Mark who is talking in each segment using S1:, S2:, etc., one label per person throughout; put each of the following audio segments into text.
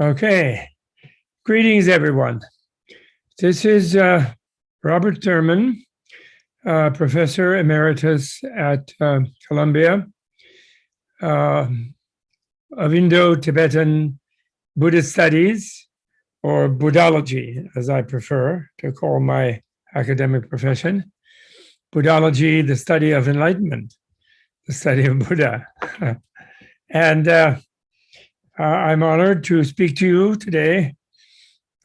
S1: Okay. Greetings, everyone. This is uh, Robert Thurman, uh, Professor Emeritus at uh, Columbia uh, of Indo-Tibetan Buddhist Studies, or Buddhology, as I prefer to call my academic profession. Buddhology, the study of enlightenment, the study of Buddha. and uh, I'm honored to speak to you today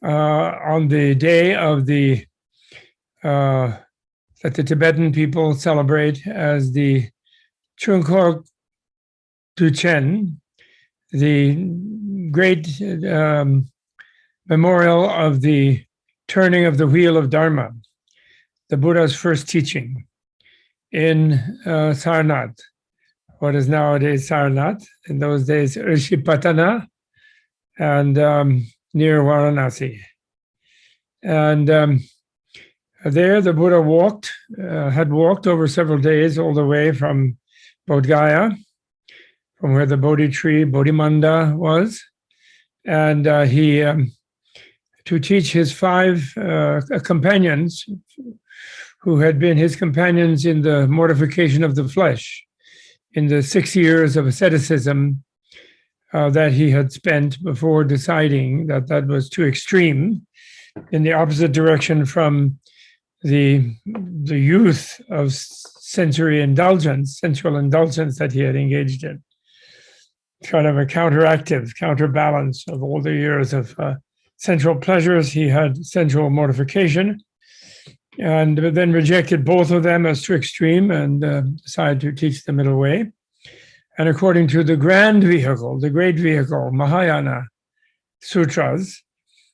S1: uh, on the day of the uh, that the Tibetan people celebrate as the Chokhor Duchen, the great um, memorial of the turning of the wheel of Dharma, the Buddha's first teaching in uh, Sarnath, what is nowadays Sarnath, in those days Rishipatana, and um, near Varanasi. And um, there the Buddha walked, uh, had walked over several days all the way from Bodh Gaya, from where the Bodhi tree, Bodhimanda was. And uh, he, um, to teach his five uh, companions who had been his companions in the mortification of the flesh, in the six years of asceticism uh, that he had spent before deciding that that was too extreme in the opposite direction from the, the youth of sensory indulgence, sensual indulgence that he had engaged in. Kind of a counteractive, counterbalance of all the years of uh, sensual pleasures. He had sensual mortification and then rejected both of them as too extreme and uh, decided to teach the middle way. And according to the grand vehicle, the great vehicle, Mahayana Sutras,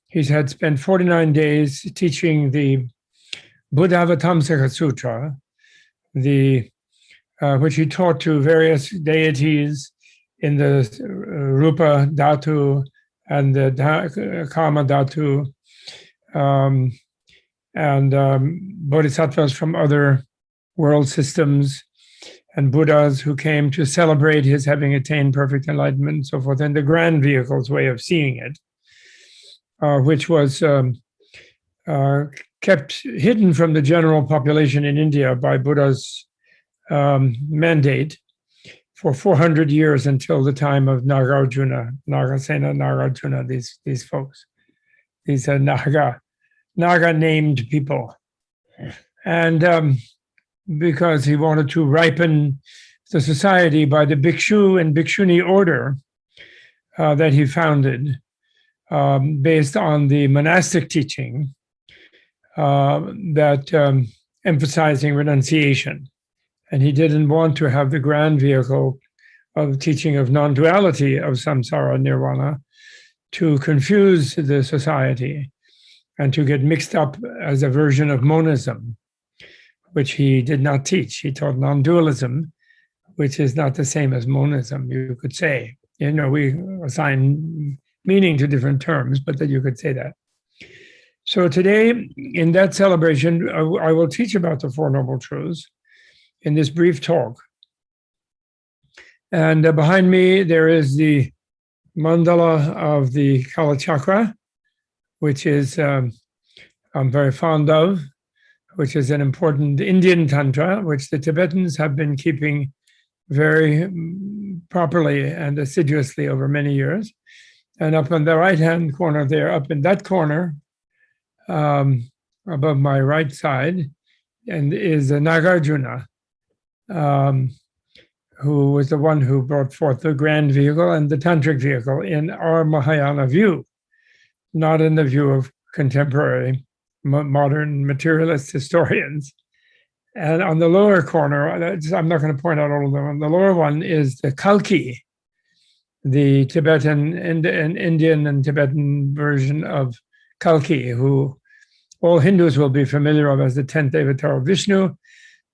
S1: he had spent 49 days teaching the Buddhavatamsaka Sutra, the, uh, which he taught to various deities in the uh, Rupa Dhatu and the Kama Dhatu, um, and um, bodhisattvas from other world systems and Buddhas who came to celebrate his having attained perfect enlightenment and so forth, and the grand vehicle's way of seeing it, uh, which was um, uh, kept hidden from the general population in India by Buddha's um, mandate for 400 years until the time of Nagarjuna, Nagasena, Nagarjuna, these, these folks, these uh, Naga, Naga named people. And um, because he wanted to ripen the society by the Bhikshu and Bhikshuni order uh, that he founded um, based on the monastic teaching uh, that um, emphasizing renunciation. And he didn't want to have the grand vehicle of teaching of non-duality of samsara nirvana to confuse the society and to get mixed up as a version of monism, which he did not teach. He taught non-dualism, which is not the same as monism, you could say. You know, we assign meaning to different terms, but that you could say that. So today, in that celebration, I will teach about the Four Noble Truths in this brief talk. And uh, behind me, there is the mandala of the Kalachakra, which is um, I'm very fond of, which is an important Indian Tantra, which the Tibetans have been keeping very mm, properly and assiduously over many years. And up in the right-hand corner there, up in that corner, um, above my right side, and is Nagarjuna, um, who was the one who brought forth the grand vehicle and the tantric vehicle in our Mahayana view not in the view of contemporary modern materialist historians. And on the lower corner, I'm not going to point out all of them, the lower one is the Kalki, the Tibetan and, and Indian and Tibetan version of Kalki, who all Hindus will be familiar of as the 10th avatar of Vishnu,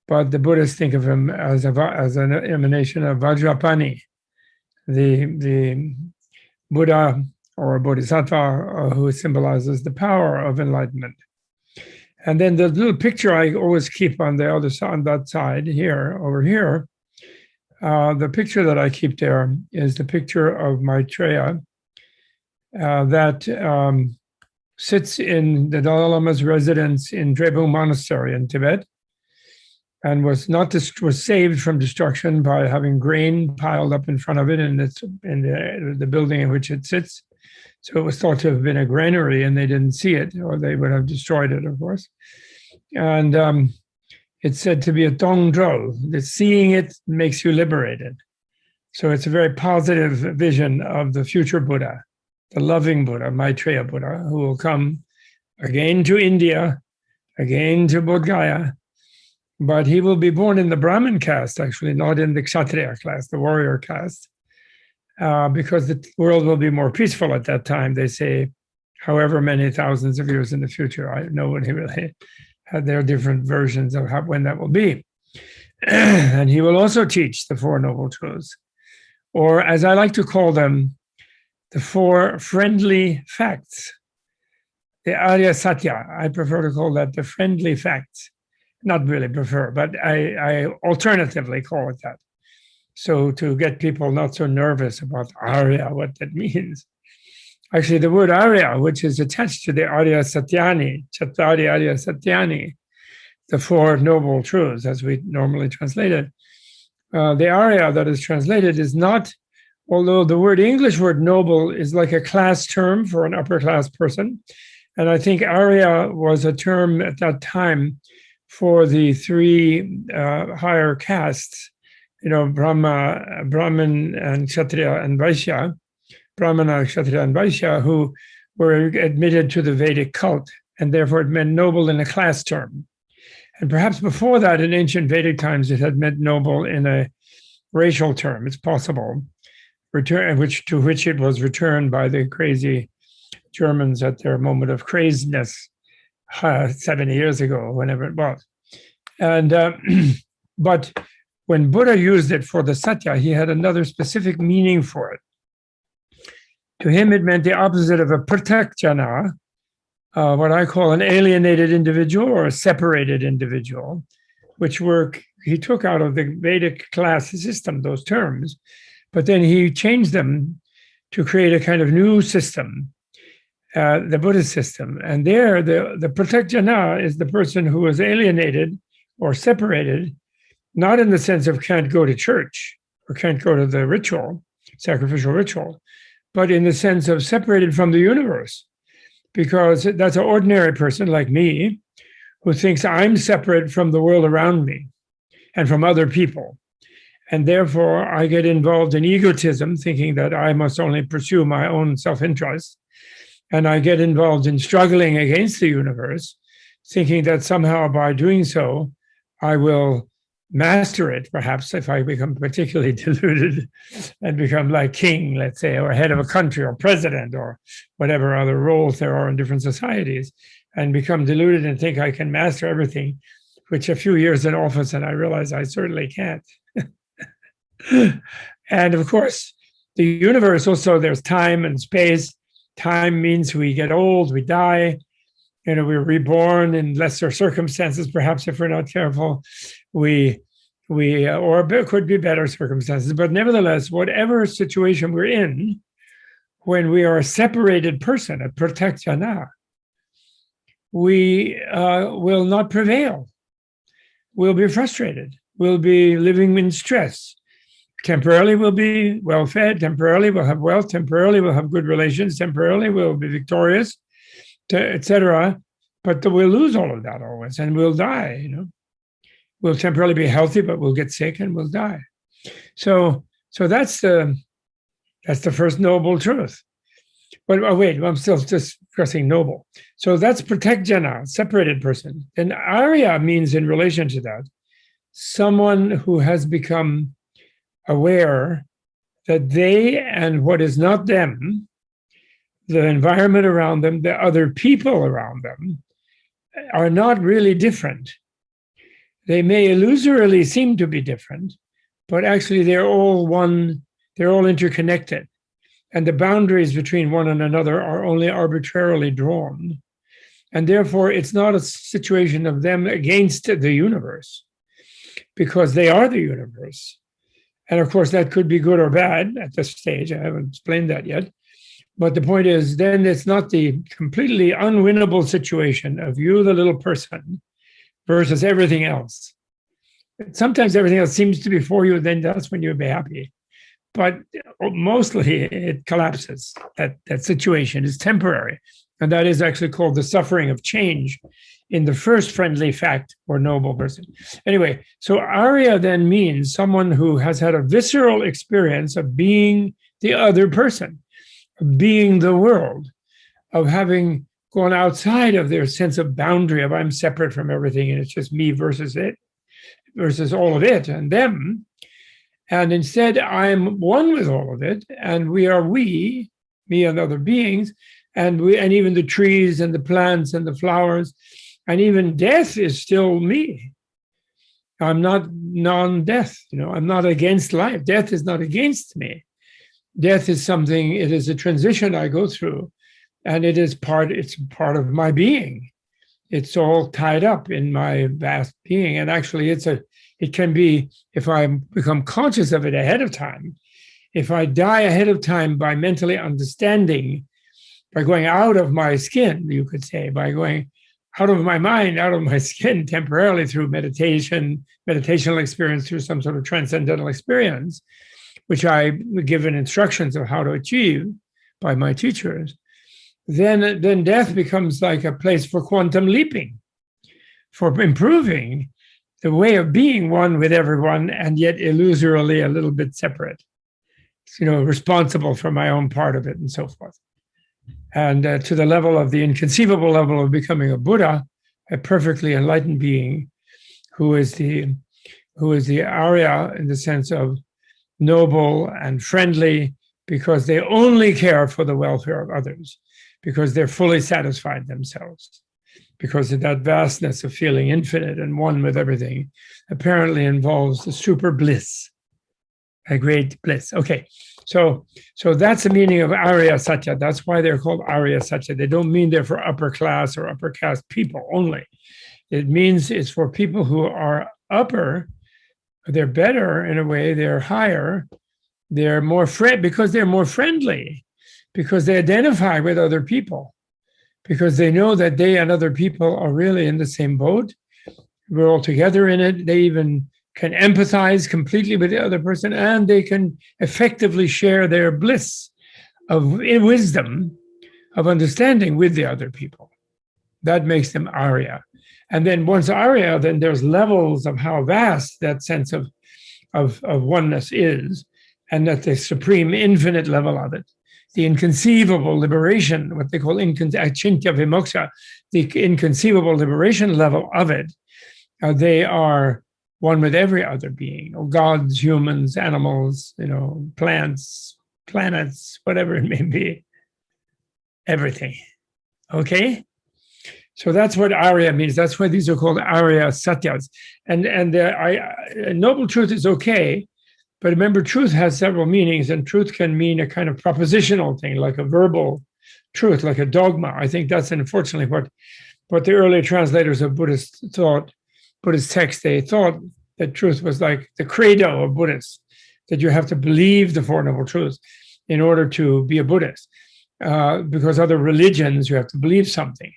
S1: but the Buddhists think of him as, a, as an emanation of Vajrapani, the, the Buddha or a bodhisattva uh, who symbolizes the power of enlightenment. And then the little picture I always keep on the other side, on that side here, over here, uh, the picture that I keep there is the picture of Maitreya, uh, that um, sits in the Dalai Lama's residence in Drepung Monastery in Tibet and was not was saved from destruction by having grain piled up in front of it in, its, in the, the building in which it sits. So it was thought to have been a granary and they didn't see it or they would have destroyed it, of course. And um, it's said to be a thongdrol, that seeing it makes you liberated. So it's a very positive vision of the future Buddha, the loving Buddha, Maitreya Buddha, who will come again to India, again to Bodh Gaya, but he will be born in the Brahmin caste, actually, not in the Kshatriya class, the warrior caste, uh, because the world will be more peaceful at that time, they say, however many thousands of years in the future. I he really had. their different versions of how, when that will be. and he will also teach the Four Noble Truths, or as I like to call them, the four friendly facts, the Arya Satya. I prefer to call that the friendly facts not really prefer, but I, I alternatively call it that. So to get people not so nervous about Arya, what that means. Actually, the word Arya, which is attached to the Arya Satyani, Chattari Arya Satyani, the Four Noble Truths, as we normally translate it, uh, the Arya that is translated is not, although the word English word noble is like a class term for an upper class person. And I think Arya was a term at that time for the three uh, higher castes, you know, Brahma, Brahmin and Kshatriya and Vaishya, Brahmana, Kshatriya and Vaishya, who were admitted to the Vedic cult, and therefore it meant noble in a class term. And perhaps before that, in ancient Vedic times, it had meant noble in a racial term. It's possible, return, which to which it was returned by the crazy Germans at their moment of craziness uh, 70 years ago, whenever it was. And uh, but when Buddha used it for the satya, he had another specific meaning for it. To him, it meant the opposite of a prithagjana, uh, what I call an alienated individual or a separated individual, which were he took out of the Vedic class system, those terms, but then he changed them to create a kind of new system uh, the Buddhist system. And there, the, the prithagjana is the person who is alienated or separated, not in the sense of can't go to church or can't go to the ritual, sacrificial ritual, but in the sense of separated from the universe. Because that's an ordinary person like me who thinks I'm separate from the world around me and from other people. And therefore, I get involved in egotism, thinking that I must only pursue my own self interest and I get involved in struggling against the universe, thinking that somehow by doing so, I will master it, perhaps if I become particularly deluded and become like king, let's say, or head of a country or president or whatever other roles there are in different societies, and become deluded and think I can master everything, which a few years in office and I realize I certainly can't. and of course, the universe also, there's time and space time means we get old, we die, you know, we're reborn in lesser circumstances, perhaps if we're not careful. We, we, uh, or could be better circumstances, but nevertheless, whatever situation we're in, when we are a separated person, a prithagjana, we uh, will not prevail. We'll be frustrated. We'll be living in stress temporarily we'll be well fed, temporarily we'll have wealth, temporarily we'll have good relations, temporarily we'll be victorious, etc. But we'll lose all of that always and we'll die, you know. We'll temporarily be healthy, but we'll get sick and we'll die. So so that's the that's the first noble truth. But oh, wait, I'm still just discussing noble. So that's prithagjana, separated person. And Arya means in relation to that, someone who has become aware that they and what is not them, the environment around them, the other people around them, are not really different. They may illusorily seem to be different, but actually they're all one, they're all interconnected. And the boundaries between one and another are only arbitrarily drawn. And therefore, it's not a situation of them against the universe, because they are the universe. And of course, that could be good or bad at this stage. I haven't explained that yet. but the point is, then it's not the completely unwinnable situation of you, the little person, versus everything else. Sometimes everything else seems to be for you, then that's when you'll be happy. But uh, mostly it collapses. That, that situation is temporary. And that is actually called the suffering of change in the first friendly fact or noble person. Anyway, so Arya then means someone who has had a visceral experience of being the other person, of being the world, of having gone outside of their sense of boundary of I'm separate from everything and it's just me versus it, versus all of it and them. And instead, I'm one with all of it, and we are we, me and other beings, and we and even the trees and the plants and the flowers and even death is still me. I'm not non-death you know i'm not against life. Death is not against me. Death is something it is a transition i go through and it is part it's part of my being. It's all tied up in my vast being. And actually it's a it can be if i become conscious of it ahead of time if i die ahead of time by mentally understanding by going out of my skin, you could say, by going out of my mind, out of my skin temporarily through meditation, meditational experience, through some sort of transcendental experience, which I was given instructions of how to achieve by my teachers, then, then death becomes like a place for quantum leaping, for improving the way of being one with everyone and yet illusorily a little bit separate, you know, responsible for my own part of it and so forth. And uh, to the level of the inconceivable level of becoming a Buddha, a perfectly enlightened being, who is the who is the Arya in the sense of noble and friendly, because they only care for the welfare of others, because they're fully satisfied themselves, because of that vastness of feeling infinite and one with everything, apparently involves the super bliss, a great bliss. Okay, so, so that's the meaning of Arya Satya. That's why they're called Arya Satya. They don't mean they're for upper class or upper caste people only. It means it's for people who are upper, they're better in a way, they're higher, they're more friend because they're more friendly, because they identify with other people, because they know that they and other people are really in the same boat. We're all together in it. They even can empathize completely with the other person and they can effectively share their bliss of wisdom of understanding with the other people. That makes them Arya. And then once Arya, then there's levels of how vast that sense of, of, of oneness is, and that the supreme infinite level of it, the inconceivable liberation, what they call achintya vimoksha, the inconceivable liberation level of it, uh, they are one with every other being, or gods, humans, animals, you know, plants, planets, whatever it may be, everything. Okay? So that's what Arya means. That's why these are called Arya Satyas. And and uh, I, noble truth is okay, but remember, truth has several meanings, and truth can mean a kind of propositional thing, like a verbal truth, like a dogma. I think that's unfortunately what what the early translators of Buddhist thought Buddhist text, they thought that truth was like the credo of Buddhists, that you have to believe the Four Noble Truths in order to be a Buddhist. Uh, because other religions, you have to believe something.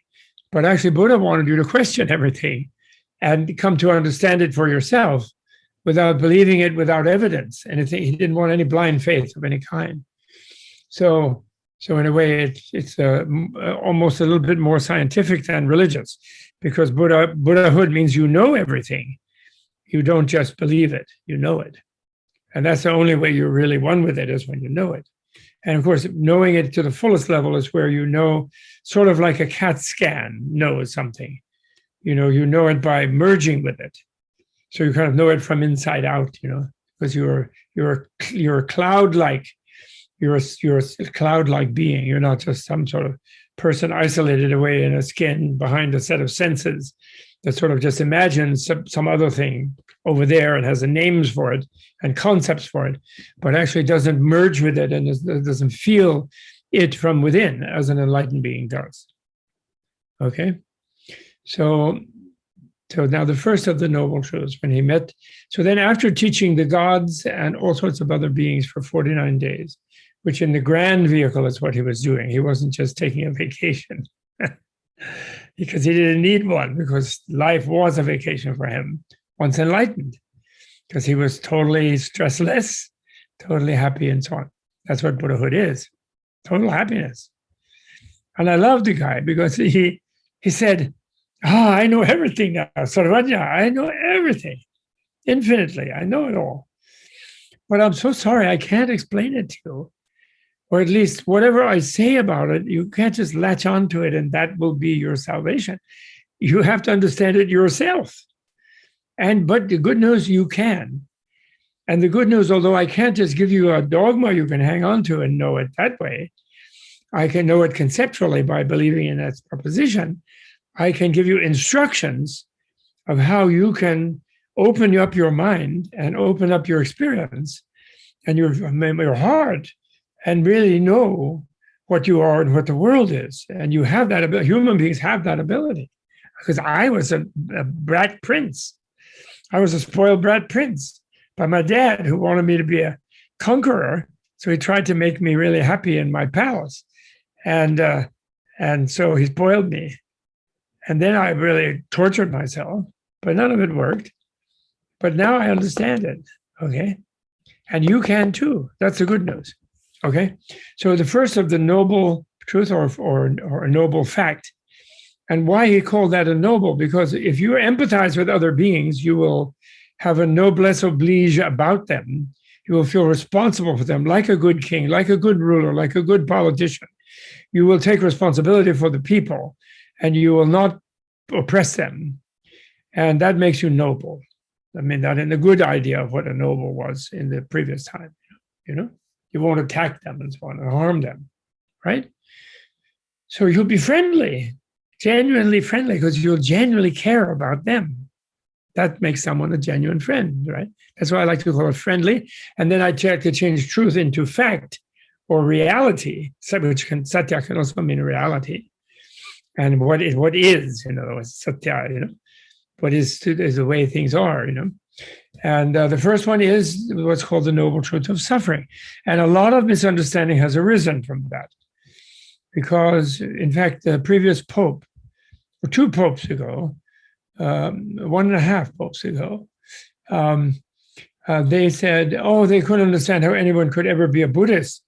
S1: But actually, Buddha wanted you to question everything and come to understand it for yourself without believing it without evidence. Anything he didn't want any blind faith of any kind. So, so in a way, it, it's uh, almost a little bit more scientific than religious because Buddha, Buddhahood means you know everything. You don't just believe it, you know it. And that's the only way you're really one with it is when you know it. And of course, knowing it to the fullest level is where you know, sort of like a CAT scan knows something. You know, you know it by merging with it. So you kind of know it from inside out, you know, because you're you're you're cloud-like, you're a, you're a cloud-like being. You're not just some sort of person isolated away in a skin behind a set of senses that sort of just imagines some, some other thing over there and has the names for it and concepts for it, but actually doesn't merge with it and doesn't feel it from within as an enlightened being does. Okay, so so now the first of the noble truths when he met. So then after teaching the gods and all sorts of other beings for 49 days, which in the grand vehicle is what he was doing. He wasn't just taking a vacation because he didn't need one because life was a vacation for him once enlightened because he was totally stressless, totally happy and so on. That's what Buddhahood is, total happiness. And I love the guy because he he said, ah, I know everything now, Sarvajna, I know everything, infinitely, I know it all. But I'm so sorry, I can't explain it to you. Or at least whatever I say about it, you can't just latch onto it and that will be your salvation. You have to understand it yourself. And but the good news, you can. And the good news, although I can't just give you a dogma you can hang on to and know it that way, I can know it conceptually by believing in that proposition. I can give you instructions of how you can open up your mind and open up your experience and your, your heart and really know what you are and what the world is. And you have that ability, human beings have that ability. Because I was a, a brat prince. I was a spoiled brat prince by my dad who wanted me to be a conqueror. So he tried to make me really happy in my palace. And, uh, and so he spoiled me. And then I really tortured myself, but none of it worked. But now I understand it, okay? And you can too. That's the good news, okay? So the first of the noble truth or, or, or a noble fact, and why he called that a noble, because if you empathize with other beings, you will have a noblesse oblige about them. You will feel responsible for them like a good king, like a good ruler, like a good politician you will take responsibility for the people and you will not oppress them. And that makes you noble. I mean, that in a good idea of what a noble was in the previous time, you know, you won't attack them and so on and harm them, right? So you'll be friendly, genuinely friendly, because you'll genuinely care about them. That makes someone a genuine friend, right? That's why I like to call it friendly. And then I try to change truth into fact or reality, which can satya can also mean reality, and what is what is, in other words, satya, you know, what is is the way things are, you know. And uh, the first one is what's called the noble truth of suffering, and a lot of misunderstanding has arisen from that, because in fact the previous pope, or two popes ago, um, one and a half popes ago, um, uh, they said, oh, they couldn't understand how anyone could ever be a Buddhist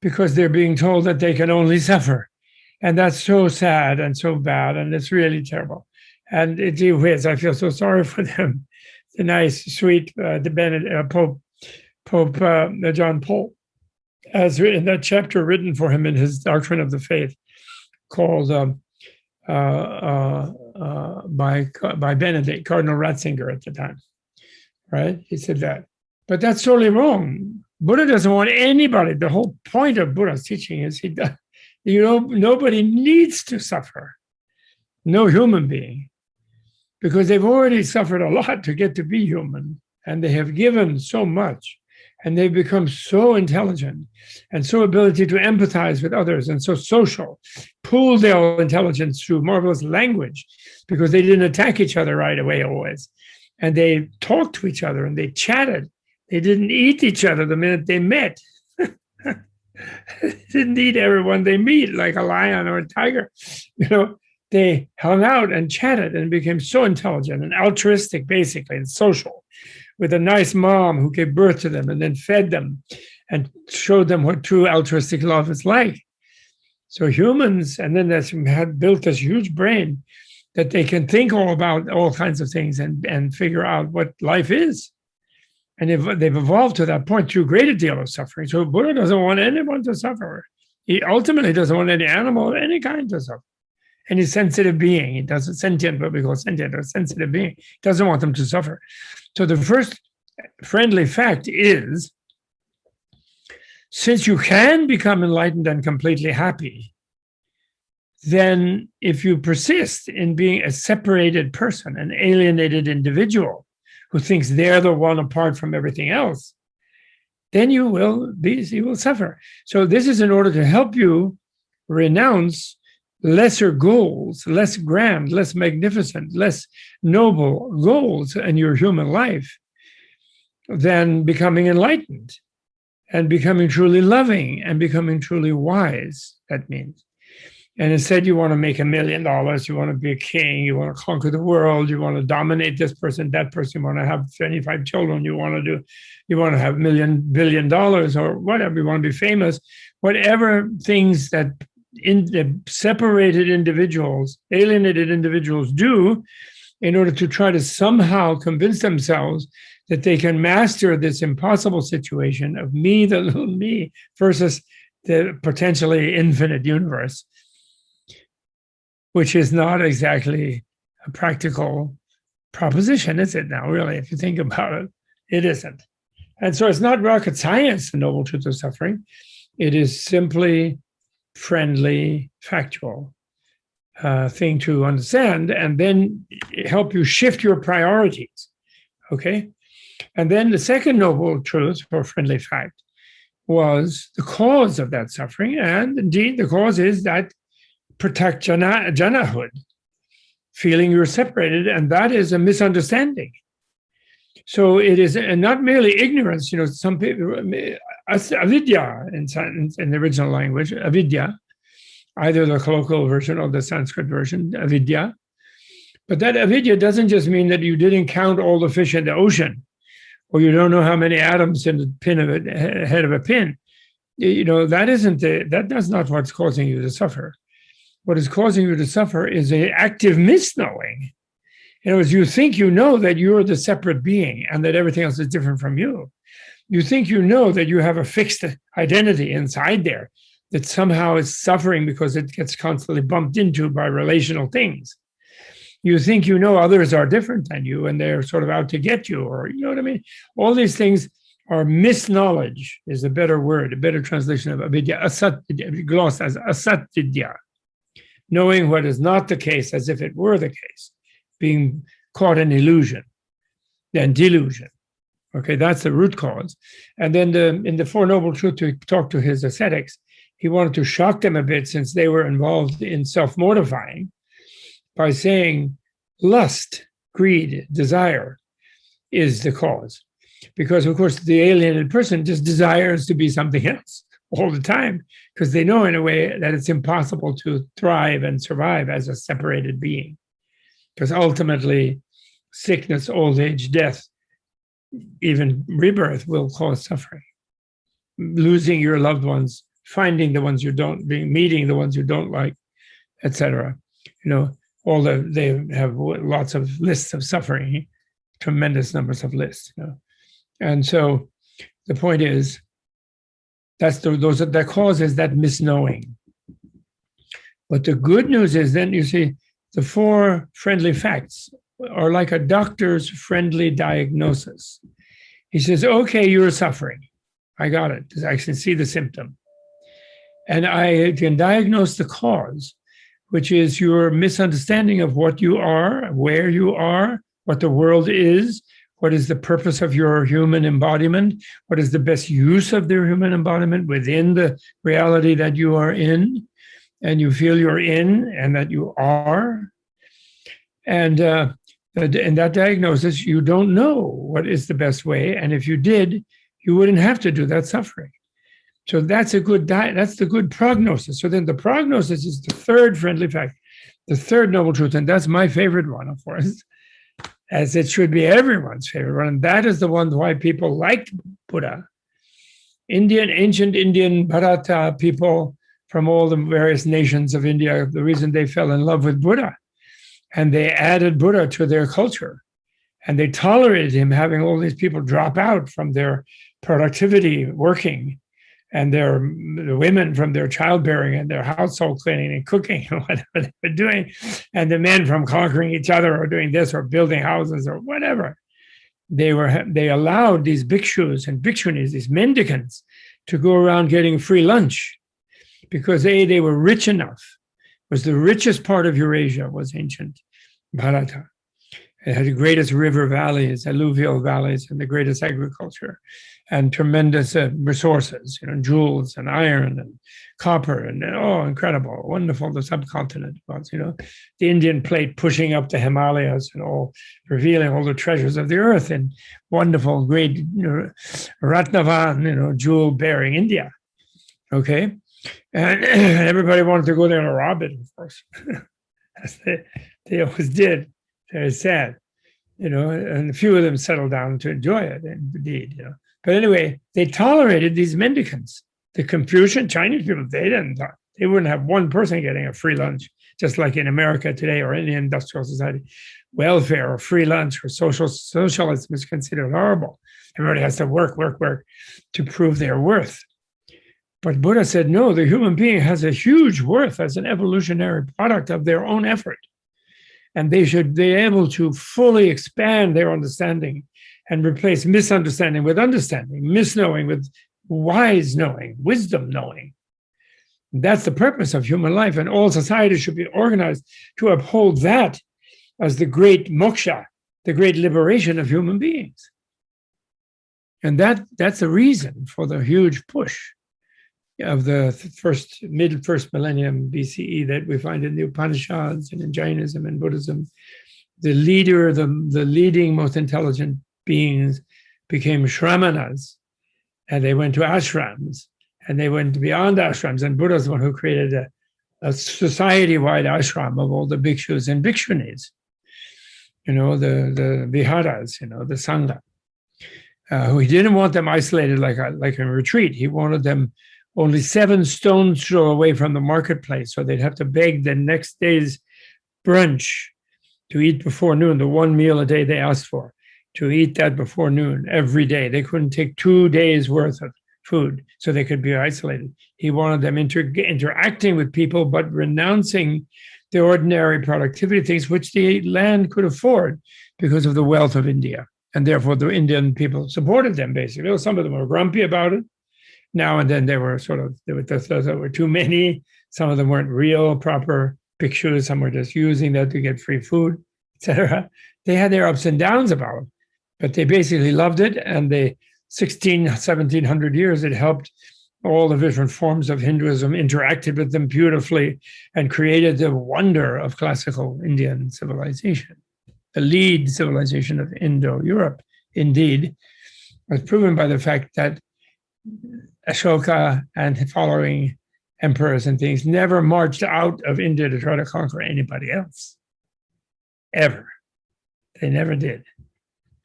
S1: because they're being told that they can only suffer. And that's so sad and so bad, and it's really terrible. And it is, I feel so sorry for them. The nice, sweet, uh, the Benedict, uh, Pope, Pope uh, John Paul has written that chapter written for him in his Doctrine of the Faith called um, uh, uh, uh, by, by Benedict, Cardinal Ratzinger at the time, right? He said that. But that's totally wrong. Buddha doesn't want anybody. The whole point of Buddha's teaching is he does, you know, nobody needs to suffer. No human being, because they've already suffered a lot to get to be human, and they have given so much, and they've become so intelligent and so ability to empathize with others and so social, pool their intelligence through marvelous language, because they didn't attack each other right away always. And they talked to each other and they chatted they didn't eat each other the minute they met. didn't eat everyone they meet, like a lion or a tiger. You know, they hung out and chatted and became so intelligent and altruistic, basically, and social, with a nice mom who gave birth to them and then fed them and showed them what true altruistic love is like. So humans, and then they had built this huge brain that they can think all about all kinds of things and, and figure out what life is. And they've, they've evolved to that point through a greater deal of suffering. So Buddha doesn't want anyone to suffer. He ultimately doesn't want any animal of any kind to suffer. Any sensitive being, he doesn't sentient, what we call sentient or sensitive being, doesn't want them to suffer. So the first friendly fact is, since you can become enlightened and completely happy, then if you persist in being a separated person, an alienated individual, who thinks they're the one apart from everything else, then you will be, you will suffer. So this is in order to help you renounce lesser goals, less grand, less magnificent, less noble goals in your human life than becoming enlightened. and becoming truly loving and becoming truly wise, that means. And instead, you want to make a million dollars, you want to be a king, you want to conquer the world, you want to dominate this person, that person, you want to have 25 children, you want to do, you want to have million, billion dollars or whatever, you want to be famous, whatever things that in the separated individuals, alienated individuals do in order to try to somehow convince themselves that they can master this impossible situation of me, the little me, versus the potentially infinite universe, which is not exactly a practical proposition, is it now, really, if you think about it? It isn't. And so it's not rocket science, the noble truth of suffering. It is simply friendly, factual uh, thing to understand, and then help you shift your priorities, okay? And then the second noble truth or friendly fact was the cause of that suffering. And indeed, the cause is that prithagjana, feeling you're separated, and that is a misunderstanding. So it is uh, not merely ignorance, you know, some people, uh, avidya in, in the original language, avidya, either the colloquial version or the Sanskrit version, avidya. But that avidya doesn't just mean that you didn't count all the fish in the ocean, or you don't know how many atoms in the pin of it, head of a pin. You know, that isn't the, that that's not what's causing you to suffer. What is causing you to suffer is an active misknowing. In other words, you think you know that you're the separate being and that everything else is different from you. You think you know that you have a fixed identity inside there that somehow is suffering because it gets constantly bumped into by relational things. You think you know others are different than you and they're sort of out to get you, or you know what I mean? All these things are misknowledge is a better word, a better translation of avidya, asat, glossed as asatvidya, knowing what is not the case as if it were the case being caught in illusion and delusion. Okay, that's the root cause. And then the, in the Four Noble Truths, to talk to his ascetics, he wanted to shock them a bit since they were involved in self-mortifying by saying lust, greed, desire is the cause. Because of course, the alienated person just desires to be something else all the time because they know in a way that it's impossible to thrive and survive as a separated being because ultimately sickness, old age, death, even rebirth will cause suffering. Losing your loved ones, finding the ones you don't, being meeting the ones you don't like, etc. You know, all the they have lots of lists of suffering, tremendous numbers of lists. You know? And so the point is, that's the, those the causes that misknowing. But the good news is then you see the four friendly facts are like a doctor's friendly diagnosis. He says, okay, you're suffering. I got it. I can see the symptom. And I can diagnose the cause, which is your misunderstanding of what you are, where you are, what the world is, what is the purpose of your human embodiment, what is the best use of their human embodiment within the reality that you are in, and you feel you're in and that you are. And uh, in that diagnosis, you don't know what is the best way. And if you did, you wouldn't have to do that suffering. So that's a good diet. That's the good prognosis. So then the prognosis is the third friendly fact, the third noble truth. And that's my favorite one, of course, as it should be everyone's favorite one. And that is the one why people like Buddha. Indian, ancient Indian Bharata people from all the various nations of India, the reason they fell in love with Buddha. And they added Buddha to their culture. And they tolerated him having all these people drop out from their productivity working and their the women from their childbearing and their household cleaning and cooking and whatever they were doing, and the men from conquering each other or doing this or building houses or whatever. They were they allowed these bhikshus and bhikshunis, these mendicants, to go around getting free lunch because A, they were rich enough, was the richest part of Eurasia was ancient Bharata. It had the greatest river valleys, alluvial valleys, and the greatest agriculture, and tremendous uh, resources, you know, jewels and iron and copper, and oh, incredible, wonderful. The subcontinent was, you know, the Indian plate pushing up the Himalayas and all, revealing all the treasures of the earth in wonderful, great, you know, Ratnavan, you know, jewel-bearing India. Okay, and everybody wanted to go there and rob it, of course, as they, they always did very sad, you know, and a few of them settled down to enjoy it, indeed, you know. But anyway, they tolerated these mendicants. The Confucian Chinese people, they didn't, they wouldn't have one person getting a free lunch, just like in America today or any industrial society. Welfare or free lunch or social socialism is considered horrible. Everybody has to work, work, work to prove their worth. But Buddha said, no, the human being has a huge worth as an evolutionary product of their own effort and they should be able to fully expand their understanding and replace misunderstanding with understanding, misknowing with wise knowing, wisdom knowing. That's the purpose of human life, and all societies should be organized to uphold that as the great moksha, the great liberation of human beings. And that that's the reason for the huge push of the first mid first millennium BCE that we find in the Upanishads and in Jainism and Buddhism. The leader, the, the leading most intelligent beings became shramanas and they went to ashrams and they went beyond ashrams and Buddha's the one who created a, a society-wide ashram of all the bhikshus and bhikshunis, you know, the, the viharas, you know, the sangha. Uh, he didn't want them isolated like a, like a retreat. He wanted them only seven stones throw away from the marketplace. So they'd have to beg the next day's brunch to eat before noon, the one meal a day they asked for, to eat that before noon every day. They couldn't take two days worth of food so they could be isolated. He wanted them inter interacting with people, but renouncing the ordinary productivity things which the land could afford because of the wealth of India. And therefore the Indian people supported them basically. Some of them were grumpy about it, now and then there were sort of there were, there were too many. Some of them weren't real proper bhikshus. Some were just using that to get free food, etc. They had their ups and downs about it, but they basically loved it. And they 16, 1700 years, it helped all the different forms of Hinduism interacted with them beautifully and created the wonder of classical Indian civilization. The lead civilization of Indo-Europe, indeed, was proven by the fact that Ashoka and following emperors and things never marched out of India to try to conquer anybody else, ever. They never did,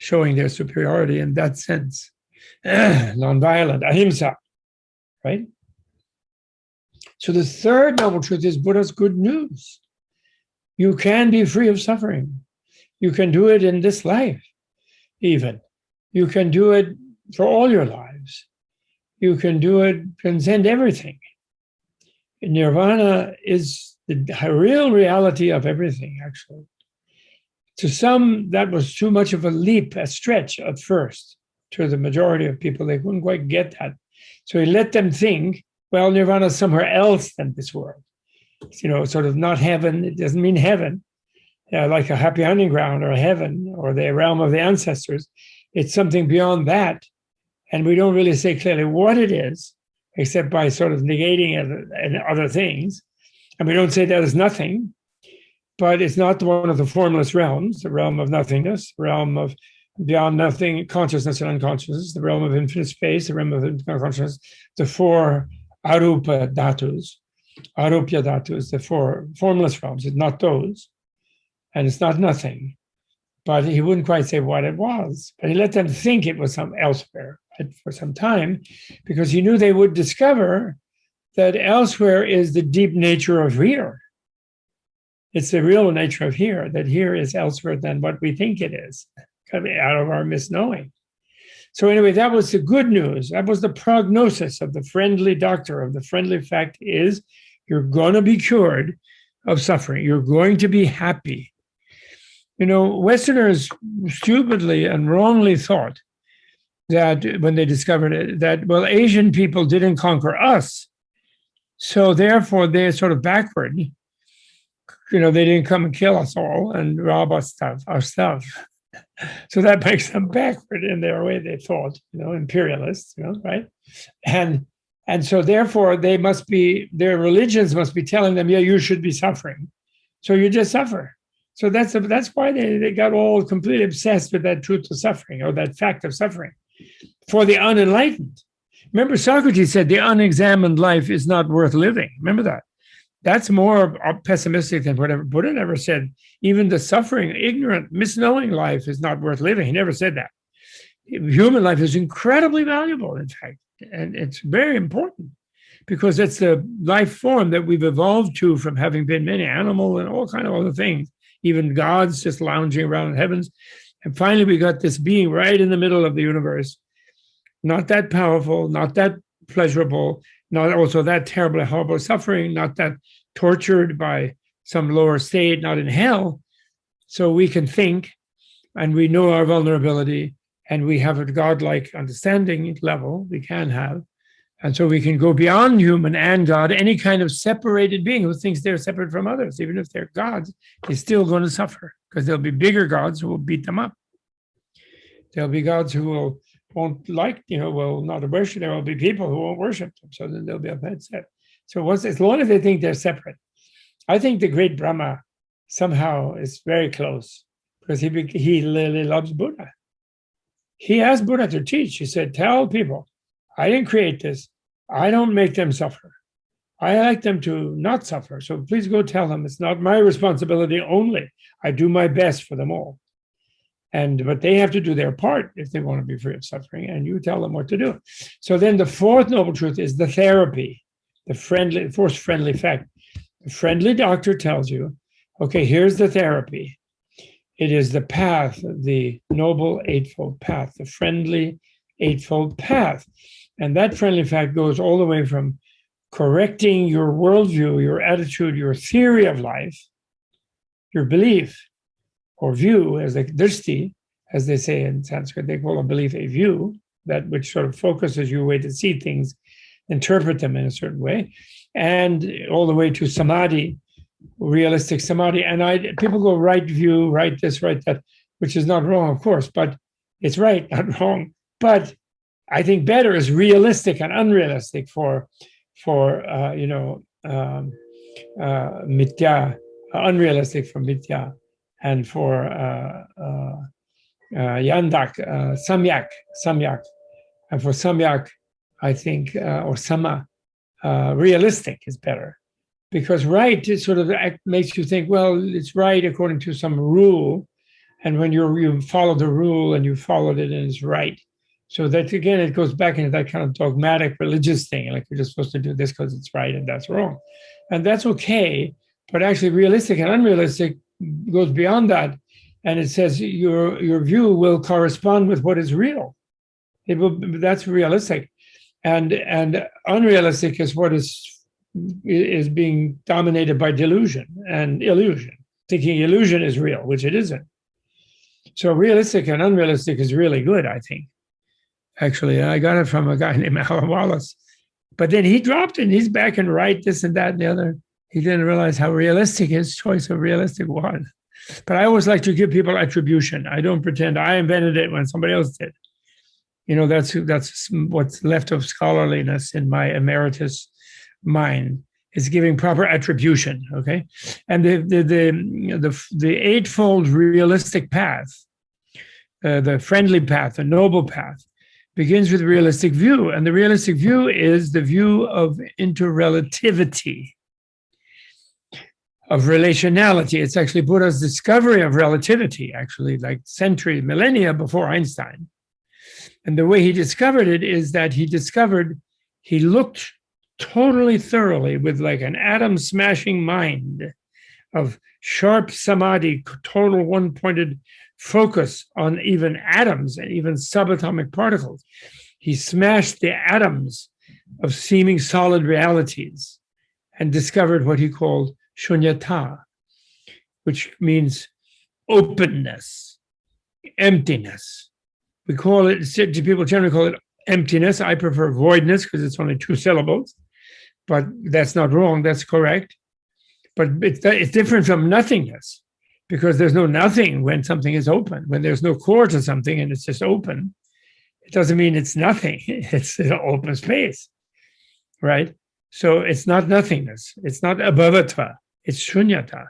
S1: showing their superiority in that sense. Nonviolent, ahimsa, right? So the third noble truth is Buddha's good news. You can be free of suffering. You can do it in this life, even. You can do it for all your lives you can do it, transcend everything. Nirvana is the real reality of everything, actually. To some, that was too much of a leap, a stretch at first. To the majority of people, they couldn't quite get that. So he let them think, well, Nirvana is somewhere else than this world. You know, sort of not heaven, it doesn't mean heaven, uh, like a happy hunting ground or heaven or the realm of the ancestors. It's something beyond that and we don't really say clearly what it is, except by sort of negating it and other things. And we don't say that is nothing, but it's not the one of the formless realms, the realm of nothingness, realm of beyond nothing, consciousness and unconsciousness, the realm of infinite space, the realm of infinite consciousness, the four arupa dhatus, arupya dhatus, the four formless realms, it's not those, and it's not nothing. But he wouldn't quite say what it was, but he let them think it was some elsewhere for some time because he knew they would discover that elsewhere is the deep nature of here. It's the real nature of here, that here is elsewhere than what we think it is, coming out of our misknowing. So anyway, that was the good news. That was the prognosis of the friendly doctor, of the friendly fact is you're going to be cured of suffering. You're going to be happy. You know, Westerners stupidly and wrongly thought that when they discovered it, that, well, Asian people didn't conquer us. So therefore they're sort of backward you know, they didn't come and kill us all and rob us stuff, our stuff. So that makes them backward in their way they thought, you know, imperialists, you know, right? And and so therefore they must be, their religions must be telling them, yeah, you should be suffering. So you just suffer. So that's that's why they, they got all completely obsessed with that truth of suffering or that fact of suffering for the unenlightened. Remember, Socrates said the unexamined life is not worth living. Remember that. That's more uh, pessimistic than whatever Buddha never said. Even the suffering, ignorant, misknowing life is not worth living. He never said that. Human life is incredibly valuable, in fact, and it's very important because it's the life form that we've evolved to from having been many animal and all kind of other things, even gods just lounging around in heavens. And finally, we got this being right in the middle of the universe, not that powerful, not that pleasurable, not also that terribly horrible suffering, not that tortured by some lower state, not in hell. So we can think and we know our vulnerability and we have a godlike understanding level we can have. And so we can go beyond human and God, any kind of separated being who thinks they're separate from others, even if they're gods, they're still going to suffer because there'll be bigger gods who will beat them up. There'll be gods who will won't like, you know, will not worship. There will be people who won't worship them. So then they'll be upset. So once, as long as they think they're separate, I think the great Brahma somehow is very close because he he really loves Buddha. He asked Buddha to teach. He said, "Tell people, I didn't create this. I don't make them suffer. I like them to not suffer. So please go tell them it's not my responsibility only. I do my best for them all." And but they have to do their part if they want to be free of suffering, and you tell them what to do. So then the fourth noble truth is the therapy, the friendly, fourth friendly fact. The friendly doctor tells you, okay, here's the therapy. It is the path, the noble eightfold path, the friendly eightfold path. And that friendly fact goes all the way from correcting your worldview, your attitude, your theory of life, your belief, or view as a drishti, as they say in Sanskrit, they call a belief a view, that which sort of focuses your way to see things, interpret them in a certain way, and all the way to samadhi, realistic samadhi. And I people go right view, right this, right that, which is not wrong, of course, but it's right, not wrong. But I think better is realistic and unrealistic for for uh, you know um, uh, mithya, unrealistic for mithya and for uh, uh, uh, Yandak, Samyak, Samyak. And for Samyak, I think, or Sama, realistic is better. Because right it sort of makes you think, well, it's right according to some rule. And when you you follow the rule and you followed it and it's right. So that again, it goes back into that kind of dogmatic religious thing, like you're just supposed to do this because it's right and that's wrong. And that's okay, but actually realistic and unrealistic goes beyond that and it says your your view will correspond with what is real. It will that's realistic. And and unrealistic is what is is being dominated by delusion and illusion thinking illusion is real which it isn't. So realistic and unrealistic is really good i think. Actually i got it from a guy named alan wallace. But then he dropped it and he's back and right this and that and the other he didn't realize how realistic his choice of realistic was. But I always like to give people attribution. I don't pretend I invented it when somebody else did. You know, that's that's what's left of scholarliness in my emeritus mind is giving proper attribution. Okay, and the the the the, the eightfold realistic path, uh, the friendly path, the noble path, begins with realistic view, and the realistic view is the view of interrelativity of relationality. It's actually Buddha's discovery of relativity, actually, like century, millennia before Einstein. And the way he discovered it is that he discovered, he looked totally thoroughly with like an atom smashing mind of sharp samadhi, total one pointed focus on even atoms and even subatomic particles. He smashed the atoms of seeming solid realities and discovered what he called shunyata, which means openness, emptiness. We call it, people generally call it emptiness. I prefer voidness because it's only two syllables, but that's not wrong, that's correct. But it's, it's different from nothingness because there's no nothing when something is open. When there's no core to something and it's just open, it doesn't mean it's nothing. It's an open space, right? So it's not nothingness. It's not abhavatva. It's shunyata.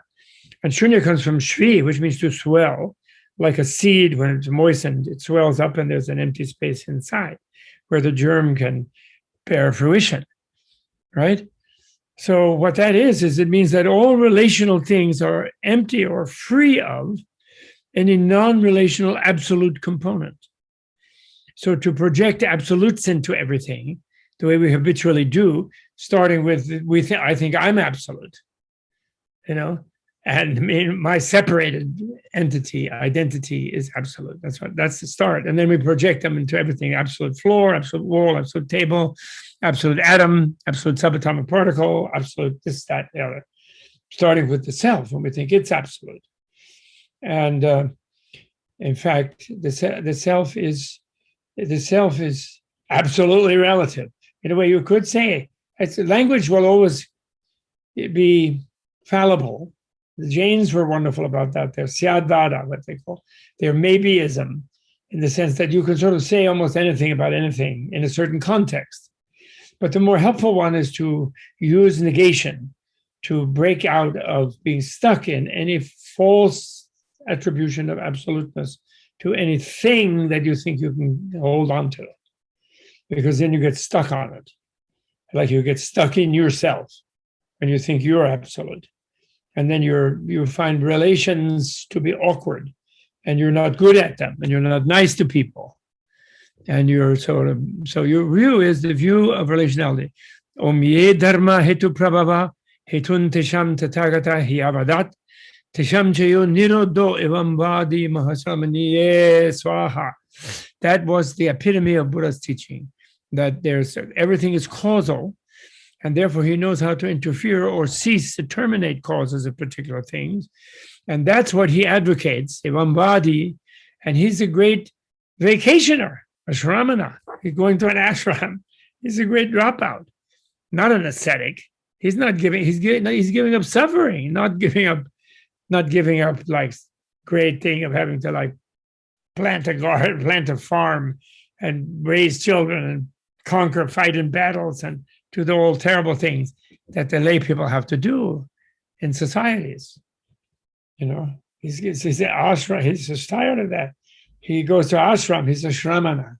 S1: And shunya comes from shvi, which means to swell, like a seed when it's moistened, it swells up and there's an empty space inside where the germ can bear fruition, right? So what that is, is it means that all relational things are empty or free of any non-relational absolute component. So to project absolutes into everything, the way we habitually do, starting with, we think, I think I'm absolute, you know, and my separated entity, identity is absolute. That's what, that's the start. And then we project them into everything, absolute floor, absolute wall, absolute table, absolute atom, absolute subatomic particle, absolute this, that, the other, starting with the self when we think it's absolute. And uh, in fact, the, the self is the self is absolutely relative. In a way, you could say it's, language will always be fallible. The Jains were wonderful about that. They're what they call. They're maybeism, in the sense that you can sort of say almost anything about anything in a certain context. But the more helpful one is to use negation to break out of being stuck in any false attribution of absoluteness to anything that you think you can hold on to. Because then you get stuck on it. Like you get stuck in yourself when you think you're absolute. And then you're you find relations to be awkward and you're not good at them and you're not nice to people and you're sort of, so your view is the view of relationality. Om ye dharma hetu prabhava hetun tesham tathagata hiavadat tesham chayo nirodho evam vadi mahasamaniye swaha. That was the epitome of Buddha's teaching, that there's everything is causal, and therefore he knows how to interfere or cease to terminate causes of particular things. And that's what he advocates, evam and he's a great vacationer a shramana. He's going to an ashram. He's a great dropout, not an ascetic. He's not giving. He's giving. He's giving up suffering, not giving up, not giving up like great thing of having to like plant a garden, plant a farm, and raise children and conquer, fight in battles, and do the all terrible things that the lay people have to do in societies. You know, he's he's, he's ashram. He's just tired of that he goes to ashram, he's a shramana.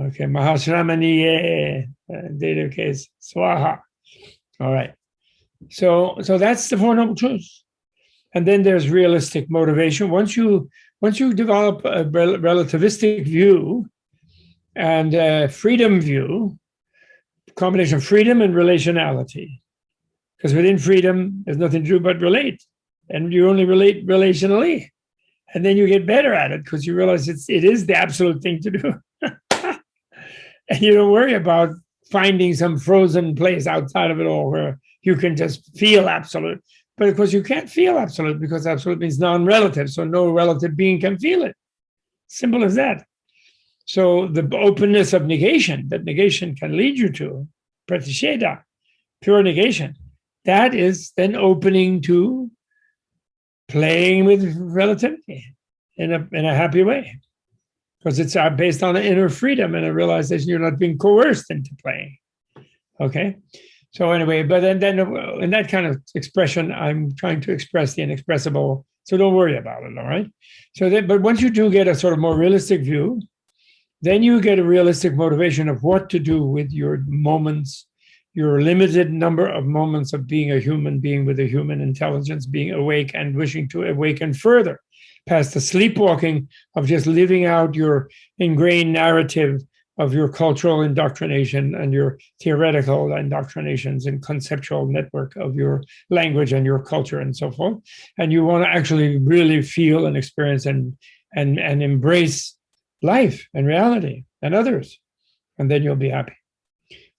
S1: Okay, Mahashramaniye, uh, case, Swaha. All right. So, so that's the Four Noble Truths. And then there's realistic motivation. Once you once you develop a rel relativistic view and freedom view, combination of freedom and relationality. Because within freedom, there's nothing to do but relate. And you only relate relationally. And then you get better at it because you realize it's it is the absolute thing to do. And you don't worry about finding some frozen place outside of it all where you can just feel absolute. But of course you can't feel absolute because absolute means non-relative so no relative being can feel it. Simple as that so the openness of negation that negation can lead you to pratisheda pure negation that is then opening to playing with relativity in a, in a happy way because it's uh, based on inner freedom and a realization you're not being coerced into playing. Okay. So anyway, but then, then uh, in that kind of expression, I'm trying to express the inexpressible. So don't worry about it. All right. So that, but once you do get a sort of more realistic view, then you get a realistic motivation of what to do with your moments your limited number of moments of being a human being with a human intelligence, being awake and wishing to awaken further past the sleepwalking of just living out your ingrained narrative of your cultural indoctrination and your theoretical indoctrinations and conceptual network of your language and your culture and so forth. And you want to actually really feel and experience and, and, and embrace life and reality and others. And then you'll be happy.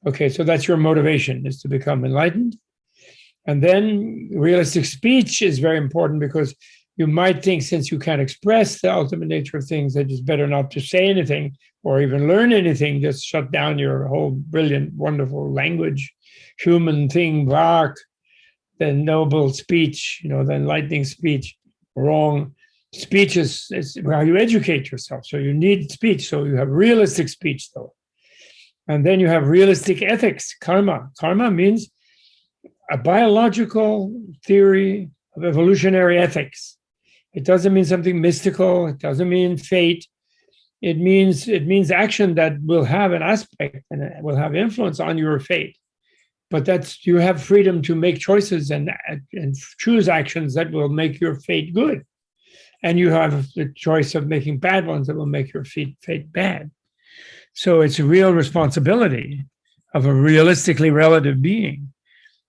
S1: Okay, so that's your motivation is to become enlightened. And then realistic speech is very important because you might think since you can't express the ultimate nature of things that it's better not to say anything or even learn anything, just shut down your whole brilliant, wonderful language, human thing, vak, the noble speech, you know, the enlightening speech, wrong. Speech is, is how you educate yourself. So you need speech. So you have realistic speech though. And then you have realistic ethics, karma. Karma means a biological theory of evolutionary ethics. It doesn't mean something mystical. It doesn't mean fate. It means it means action that will have an aspect and will have influence on your fate. But that's you have freedom to make choices and and choose actions that will make your fate good, and you have the choice of making bad ones that will make your fate fate bad. So it's a real responsibility of a realistically relative being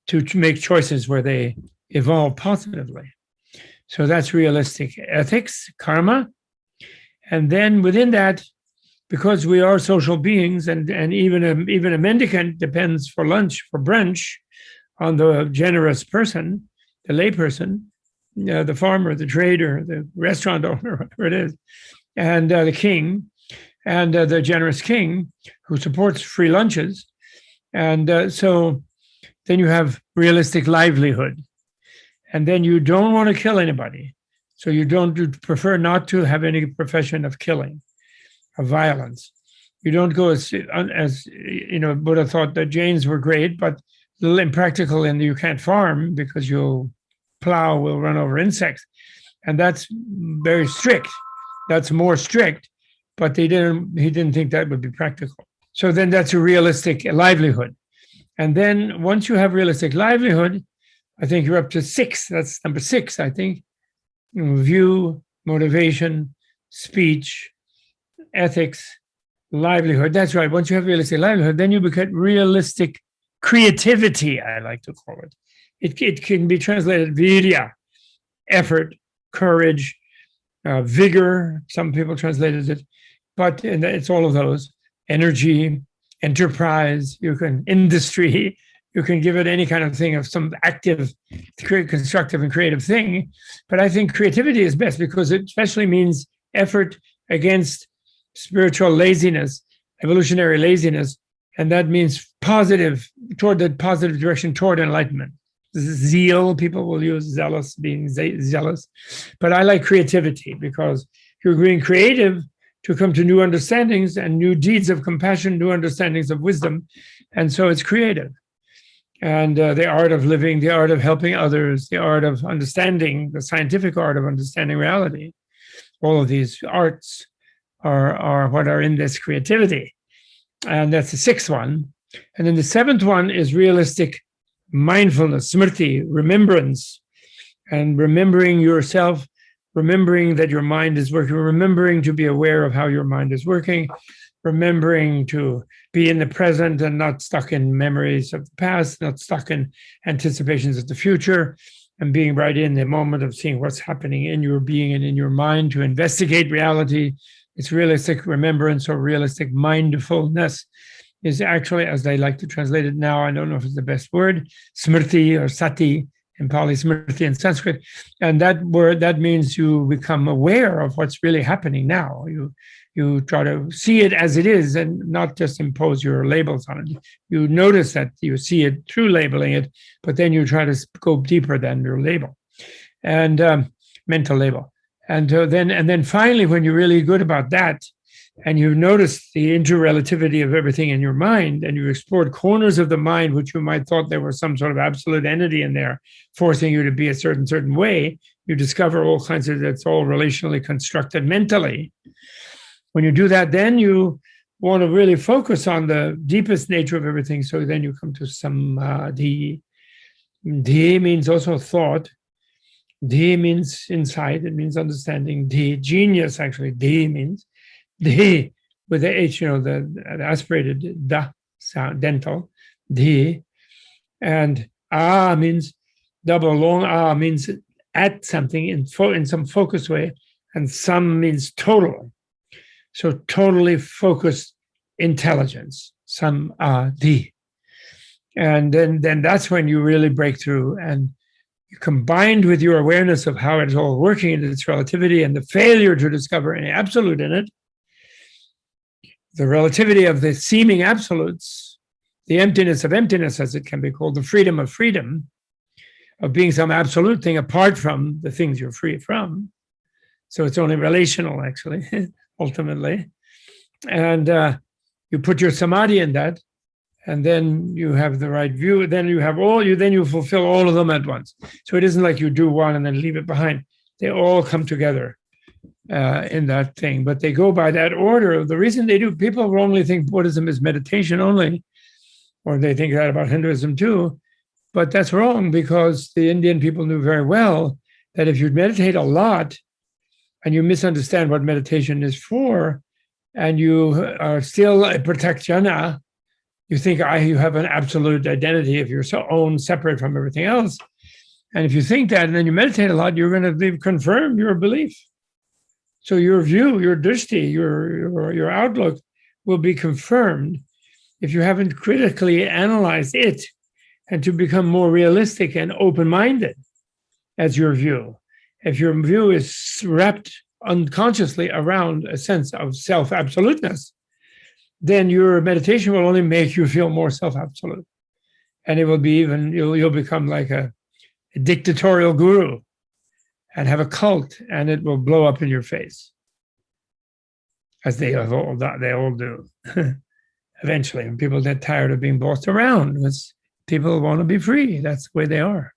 S1: to, to make choices where they evolve positively. So that's realistic ethics, karma. And then within that, because we are social beings and, and even, a, even a mendicant depends for lunch, for brunch, on the generous person, the layperson, uh, the farmer, the trader, the restaurant owner, whatever it is, and uh, the king, and uh, the generous king who supports free lunches. And uh, so then you have realistic livelihood and then you don't want to kill anybody. So you don't you prefer not to have any profession of killing, of violence. You don't go as, as you know, Buddha thought that Jains were great, but little impractical and you can't farm because you'll plow will run over insects. And that's very strict. That's more strict, but they didn't, he didn't think that would be practical. So then that's a realistic livelihood. And then once you have realistic livelihood, I think you're up to six. That's number six, I think. View, motivation, speech, ethics, livelihood. That's right. Once you have realistic livelihood, then you become realistic creativity, I like to call it. It, it can be translated virya, effort, courage, uh, vigor. Some people translated it, but it's all of those. Energy, enterprise, you can industry, you can give it any kind of thing of some active, constructive and creative thing. But I think creativity is best because it especially means effort against spiritual laziness, evolutionary laziness. And that means positive, toward the positive direction, toward enlightenment. Zeal, people will use zealous, being zealous. But I like creativity because you're being creative to come to new understandings and new deeds of compassion, new understandings of wisdom. And so it's creative and uh, the art of living, the art of helping others, the art of understanding, the scientific art of understanding reality. All of these arts are, are what are in this creativity. And that's the sixth one. And then the seventh one is realistic mindfulness, smriti, remembrance, and remembering yourself, remembering that your mind is working, remembering to be aware of how your mind is working, remembering to be in the present and not stuck in memories of the past, not stuck in anticipations of the future, and being right in the moment of seeing what's happening in your being and in your mind to investigate reality. It's realistic remembrance or realistic mindfulness is actually, as they like to translate it now, I don't know if it's the best word, smrti or sati in Pali, smrti in Sanskrit. And that word, that means you become aware of what's really happening now. You you try to see it as it is and not just impose your labels on it. You notice that you see it through labeling it, but then you try to go deeper than your label and um, mental label. And uh, then, and then finally, when you're really good about that, and you notice the interrelativity of everything in your mind, and you've explored corners of the mind which you might thought there was some sort of absolute entity in there, forcing you to be a certain certain way, you discover all kinds of that's all relationally constructed mentally when you do that, then you want to really focus on the deepest nature of everything. So then you come to samadhi. Uh, Dhi means also thought. Dhi means insight. It means understanding. Dhi, genius actually. Dhi means Dhi with the H, you know, the, the aspirated da sound, dental. Dhi. And ah means double long ah means at something in, in some focused way. And some means total. So totally focused intelligence, samadhi. And then, then that's when you really break through and combined with your awareness of how it's all working in its relativity and the failure to discover any absolute in it, the relativity of the seeming absolutes, the emptiness of emptiness, as it can be called, the freedom of freedom, of being some absolute thing apart from the things you're free from. So it's only relational, actually, ultimately. And uh, you put your samadhi in that, and then you have the right view. Then you have all you. Then you fulfill all of them at once. So it isn't like you do one and then leave it behind. They all come together uh, in that thing, but they go by that order. The reason they do, people wrongly think Buddhism is meditation only, or they think that about Hinduism too. But that's wrong because the Indian people knew very well that if you meditate a lot and you misunderstand what meditation is for, and you are still a prithagjana, you think I, you have an absolute identity of your own separate from everything else. And if you think that and then you meditate a lot, you're going to confirm your belief. So your view, your drishti, your, your, your outlook will be confirmed if you haven't critically analyzed it and to become more realistic and open-minded as your view. If your view is wrapped unconsciously around a sense of self-absoluteness, then your meditation will only make you feel more self-absolute. And it will be even, you'll, you'll become like a, a dictatorial guru and have a cult and it will blow up in your face as they all, they all do eventually. And people get tired of being bossed around. It's, people want to be free. That's the way they are.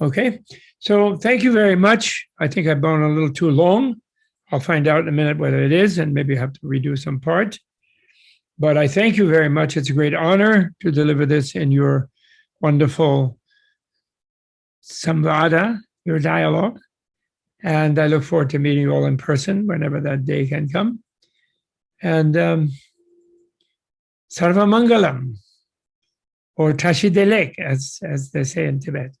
S1: Okay, so thank you very much. I think I've gone a little too long. I'll find out in a minute whether it is and maybe have to redo some part. But I thank you very much. It's a great honor to deliver this in your wonderful samvada, your dialogue. And I look forward to meeting you all in person whenever that day can come. And um, Sarvamangalam, or Tashi Delek, as, as they say in Tibet,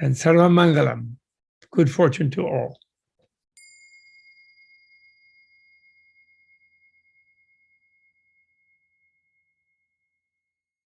S1: and Sarvamangalam, good fortune to all.